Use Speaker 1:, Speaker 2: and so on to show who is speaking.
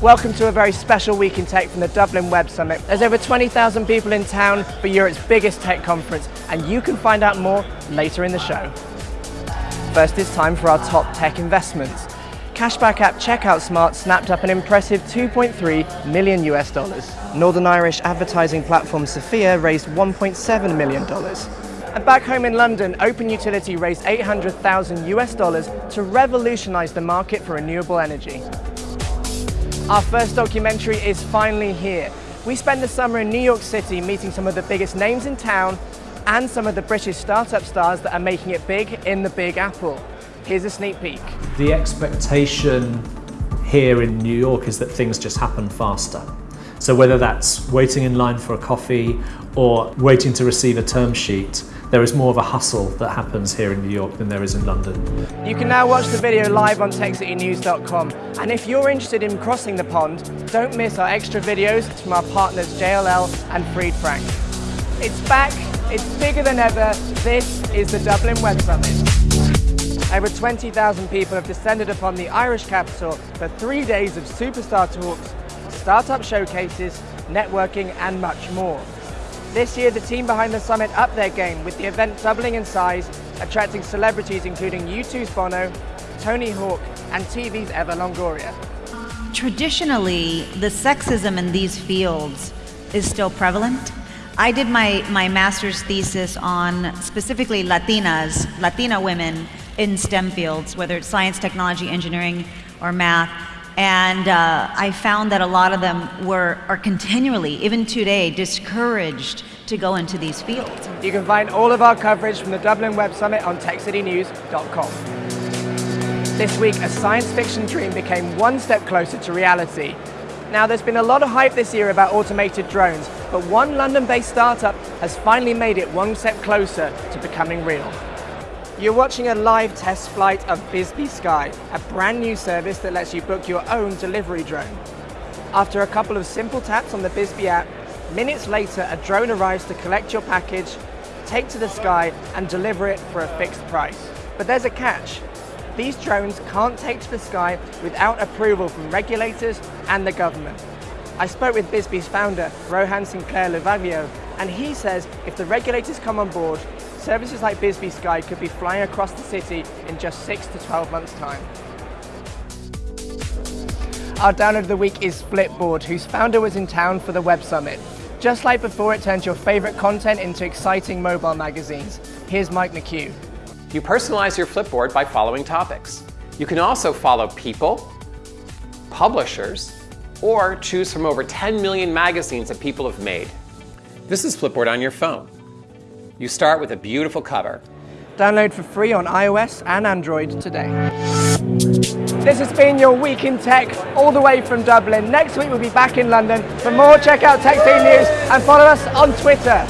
Speaker 1: Welcome to a very special week in tech from the Dublin Web Summit. There's over 20,000 people in town for Europe's biggest tech conference, and you can find out more later in the show. First, it's time for our top tech investments. Cashback app Checkout Smart snapped up an impressive 2.3 million US dollars. Northern Irish advertising platform Sophia raised 1.7 million dollars. And back home in London, Open Utility raised 800,000 US dollars to revolutionize the market for renewable energy. Our first documentary is finally here. We spent the summer in New York City meeting some of the biggest names in town and some of the British startup stars that are making it big in the Big Apple. Here's a sneak peek.
Speaker 2: The expectation here in New York is that things just happen faster. So whether that's waiting in line for a coffee or waiting to receive a term sheet, there is more of a hustle that happens here in New York than there is in London.
Speaker 1: You can now watch the video live on TechCityNews.com. And if you're interested in crossing the pond, don't miss our extra videos from our partners JLL and Fried Frank. It's back, it's bigger than ever. This is the Dublin Web Summit. Over 20,000 people have descended upon the Irish capital for three days of superstar talks, startup showcases, networking and much more. This year, the team behind the summit upped their game with the event doubling in size, attracting celebrities including U2's Bono, Tony Hawk, and TV's Eva Longoria.
Speaker 3: Traditionally, the sexism in these fields is still prevalent. I did my, my master's thesis on specifically Latinas, Latina women in STEM fields, whether it's science, technology, engineering, or math. And uh, I found that a lot of them were, are continually, even today, discouraged to go into these fields.
Speaker 1: You can find all of our coverage from the Dublin Web Summit on techcitynews.com. This week, a science fiction dream became one step closer to reality. Now, there's been a lot of hype this year about automated drones, but one London-based startup has finally made it one step closer to becoming real. You're watching a live test flight of Bizzby Sky, a brand new service that lets you book your own delivery drone. After a couple of simple taps on the Bizzby app, minutes later a drone arrives to collect your package, take to the sky and deliver it for a fixed price. But there's a catch. These drones can't take to the sky without approval from regulators and the government. I spoke with Bizzby's founder, Rohan Sinclair Luvavio, and he says if the regulators come on board, services like Bizzby Sky could be flying across the city in just 6 to 12 months' time. Our download of the week is Flipboard, whose founder was in town for the Web Summit. Just like before, it turns your favorite content into exciting mobile magazines. Here's Mike McCue.
Speaker 4: You personalize your Flipboard by following topics. You can also follow people, publishers, or choose from over 10 million magazines that people have made. This is Flipboard on your phone. You start with a beautiful cover.
Speaker 1: Download for free on iOS and Android today. This has been your Week in Tech, all the way from Dublin. Next week we'll be back in London. For more, check out Tech News and follow us on Twitter.